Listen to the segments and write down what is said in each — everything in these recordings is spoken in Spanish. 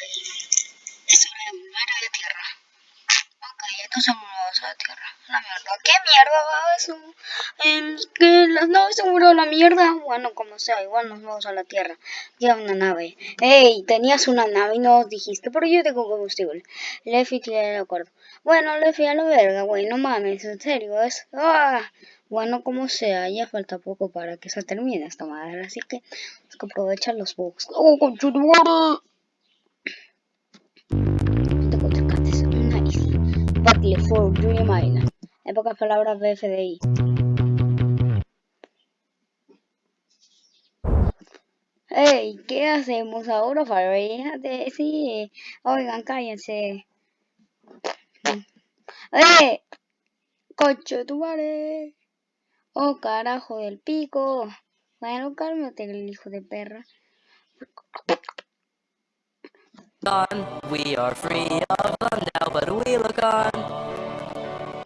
Es hora de volver a la Tierra. Ok, entonces volvemos a la Tierra. La mierda. ¿Qué mierda va eso? El, que las naves se murió la mierda. Bueno, como sea, igual nos vamos a la Tierra. Ya una nave. Ey, tenías una nave y no dijiste, pero yo tengo combustible. Lefi tiene de acuerdo. Bueno, Lefi a la verga, güey, no mames, en serio, es... ¡Ah! Bueno, como sea, ya falta poco para que se termine esta madre, así que hay que aprovechar los bugs. ¡Oh, conchudo! Barclay for Dream Island. En pocas palabras, BFDI. Hey, ¿qué hacemos ahora, Fíjate, sí. Oigan, cállense. ¡Eh! Cocho, tu madre. Oh, carajo del pico. Bueno, cálmate, el hijo de perra. We are free of them now, but we look on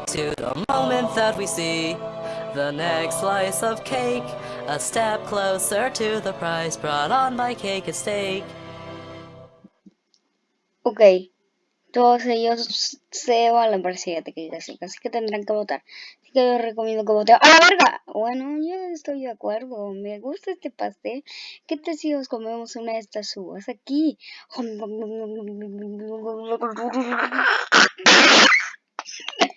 to the moment that we see the next slice of cake, a step closer to the prize brought on by cake and steak. Ok, todos ellos se van a la presidente que así, así que tendrán que votar. Que yo recomiendo que voten. ¡A la verga! Bueno, yo estoy de acuerdo. Me gusta este pastel. ¿Qué te si nos comemos una de estas uvas aquí?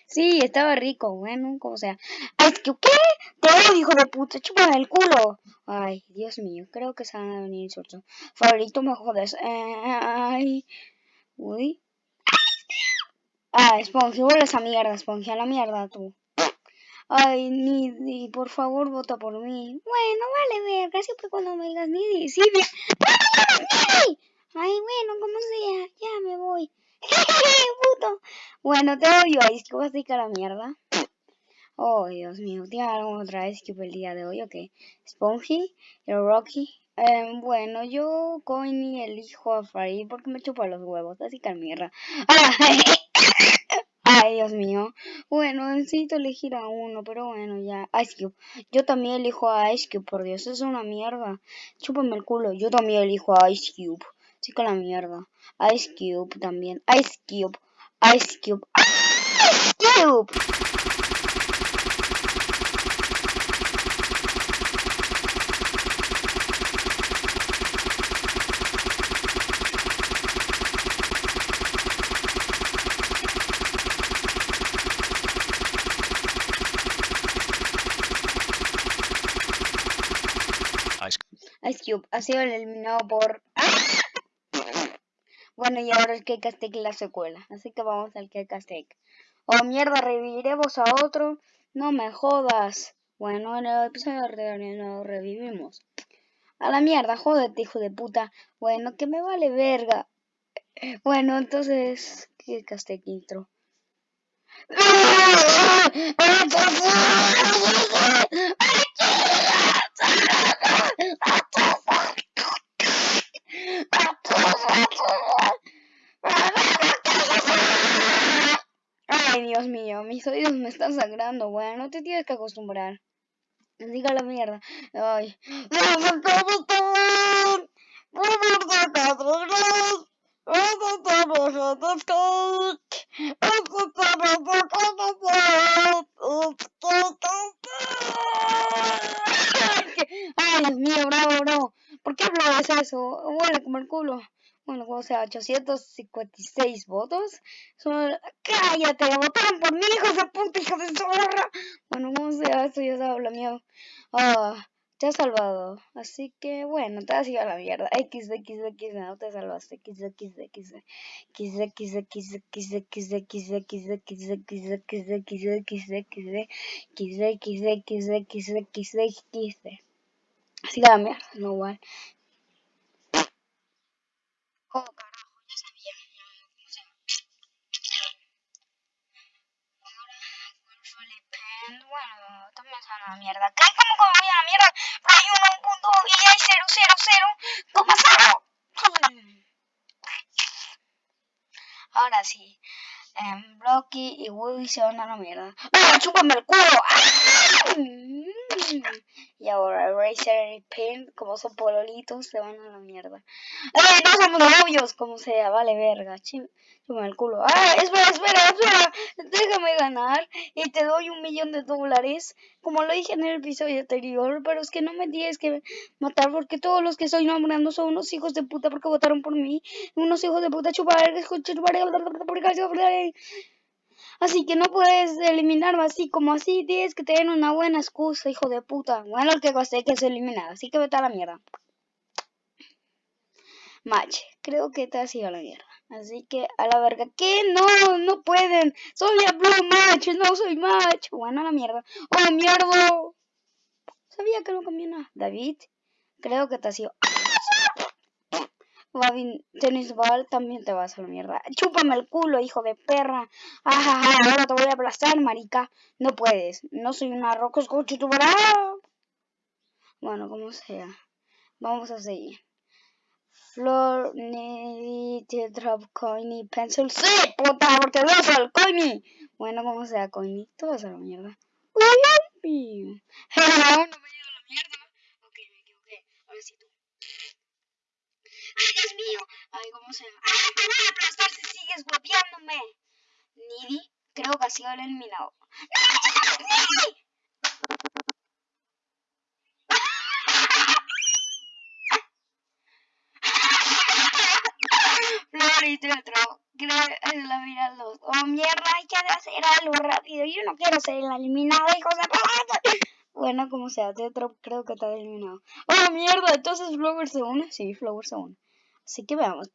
Sí, estaba rico, bueno, como sea. Ay, ¿qué? Te hijo de puta, chúpame el culo. Ay, Dios mío, creo que se van a venir insultos. Favorito, me jodes. Ay, uy. Ah, Spongy, vuelve esa mierda, Spongy, a la mierda tú. Ay, Nidi, por favor, vota por mí. Bueno, vale, verga, siempre cuando me digas Nidi, sí, bien. Ay, bueno, como sea, ya me voy. Puto. Bueno, te odio, Ice Cube, así que a la mierda. Oh, Dios mío, ¿tiene otra Ice Cube el día de hoy o qué? Spongy, el Rocky. Eh, bueno, yo, Coiny, elijo a Farid porque me chupa los huevos, así que a la mierda. Dios mío. Bueno, necesito elegir a uno, pero bueno, ya. Ice Cube. Yo también elijo a Ice Cube, por Dios, es una mierda. Chúpame el culo. Yo también elijo a Ice Cube. Sí, con la mierda. Ice Cube también. Ice Cube. Ice Cube. Ice Cube. Ha sido eliminado por... Bueno, y ahora el que Aztec la secuela. Así que vamos al que Aztec. Oh, mierda, reviviremos a otro. No me jodas. Bueno, en el episodio de no revivimos. A la mierda, jódete, hijo de puta. Bueno, que me vale verga. Bueno, entonces, ¿qué Aztec intro? Mis oídos me están sangrando, bueno, no te tienes que acostumbrar. Diga la mierda. Ay. Ay, Dios mío, bravo, bravo. ¿Por qué hablabas eso? Huele como el culo. Bueno, como sea, 856 votos. Son... ¡Cállate! ¡Votaron por mí, hijos de puta, hijos de zorra! Bueno, como sea, esto ya se habla mío. Ah, te has salvado. Así que, bueno, te has ido a la mierda. X, X, X, no te salvaste. X, X, X, X, X, X, X, X, X, X, X, X, X, X, X, X, X, X, X, Así la mierda, no igual. Oh, carajo, ya sabía. No sé. Ahora, Control Pen. Bueno, también es una mierda. ¿Qué? ¿Cómo que voy a la mierda? Uno, un punto y hay cero, cero, cero. ¿Cómo cero? Ahora sí. Eh, Blocky y Woody se van a la mierda. ¡Ah, chúpame el culo! ¡Ah! Y ahora Razer y Pin, como son pololitos, se van a la mierda. ¡Eh, no somos novios! Como sea, vale verga. Chim, el culo. ¡Ah, espera, espera, espera! Déjame ganar y te doy un millón de dólares. Como lo dije en el episodio anterior, pero es que no me tienes que matar porque todos los que estoy nombrando son unos hijos de puta porque votaron por mí. Unos hijos de puta chupar, chupar, Así que no puedes eliminarme así como así. Tienes que tener una buena excusa, hijo de puta. Bueno, el que gasté que es eliminado. Así que vete a la mierda. Match. Creo que te has ido a la mierda. Así que a la verga. ¿Qué? No, no pueden. Soy a Blue Match. No soy Match. Bueno, a la mierda. ¡Oh, mierda! Sabía que no nada. David. Creo que te has ido. Babin Tennis Ball, también te vas a la mierda. Chúpame el culo, hijo de perra. Ajaja, ahora te voy a aplastar, marica. No puedes. No soy una tu Bueno, como sea. Vamos a seguir. Flor, need drop coiny pencil. ¡Sí, puta! Porque vas al coiny. Bueno, como sea, coiny. Tú vas a la mierda. Uy, no me he ido a la mierda. Ok, me equivoqué. Ahora sí tú. ¡Ay, Dios mío! Ay, ¿cómo se llama? ¡Ay, me voy a aplastar si sigues guapiándome! Nidi, creo que ha sido el eliminado. ¡No, Nidi! Florita otro. Es la vida los. Oh, mierda, hay que hacer algo rápido. Yo no quiero ser la eliminada, hijos de. Bueno, como sea, Tetro creo que está eliminado. ¡Oh, mierda! Entonces Flower se une. Sí, Flower se une. Así que veamos.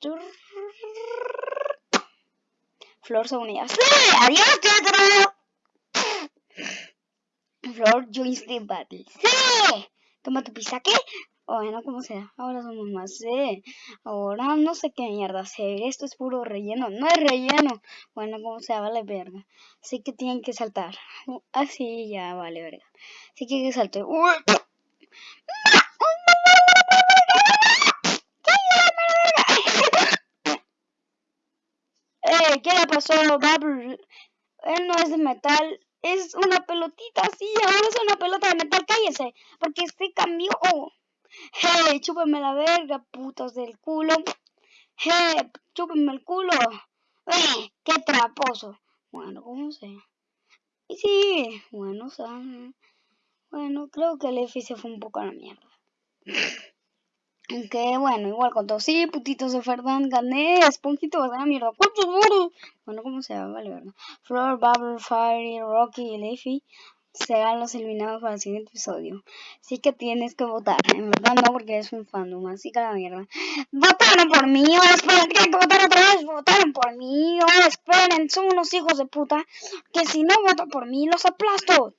Flor se unía. ¡Sí! ¡Adiós, teatro! Flor joins the battle. ¡Sí! Toma tu pizza, ¿qué? Bueno, como sea, ahora somos más. Sí. Ahora no sé qué mierda hacer. Esto es puro relleno. No es relleno. Bueno, como sea, vale verga. Así que tienen que saltar. Así ya vale verga. Así que hay que saltar. ¡Uy! ¿Qué le pasó a Bubble? Él no es de metal, es una pelotita, sí, ahora es una pelota de metal, cállese, porque este cambió. Hey, chúpenme la verga, putos del culo. Hey, chúpenme el culo. Eh, qué traposo. Bueno, ¿cómo sea? Y sí, bueno, o bueno, creo que el F se fue un poco a la mierda. Que bueno, igual con todo. Sí, putitos de Ferdán, gané. Esponjito dar mierda. ¿Cuántos muros? Bueno, como sea, vale, ¿verdad? Flor, Bubble, Fire, Rocky y Leafy serán los eliminados para el siguiente episodio. Así que tienes que votar. En verdad no, porque es un fandom. Así que la mierda. Votaron por mí. O esperen, tienen que votar otra vez. Votaron por mí. O esperen, son unos hijos de puta. Que si no votan por mí, los aplasto.